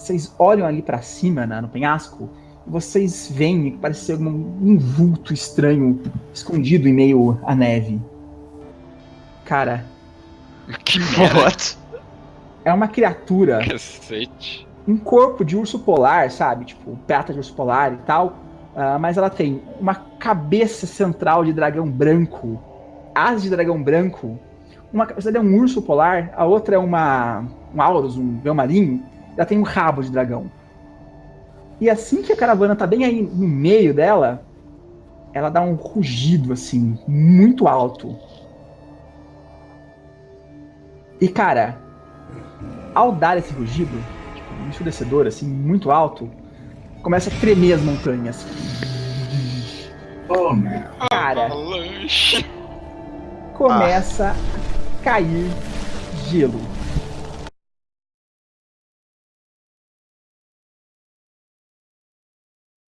Vocês olham ali para cima, né, no penhasco, e vocês veem que parece ser um, um vulto estranho escondido em meio à neve. Cara, Que merda. é uma criatura Cacete. um corpo de urso polar, sabe? Tipo, prata de urso polar e tal. ah, mas ela tem uma cabeça central de dragão branco, asas de dragão branco. Uma cabeça é um urso polar, a outra é uma um aurus, um véu marinho. Ela tem um rabo de dragão. E assim que a caravana tá bem aí no meio dela, ela dá um rugido assim, muito alto. E cara, ao dar esse rugido, tipo, um ensurdecedor, assim, muito alto, começa a tremer as montanhas. Oh, meu. Cara, começa a cair gelo.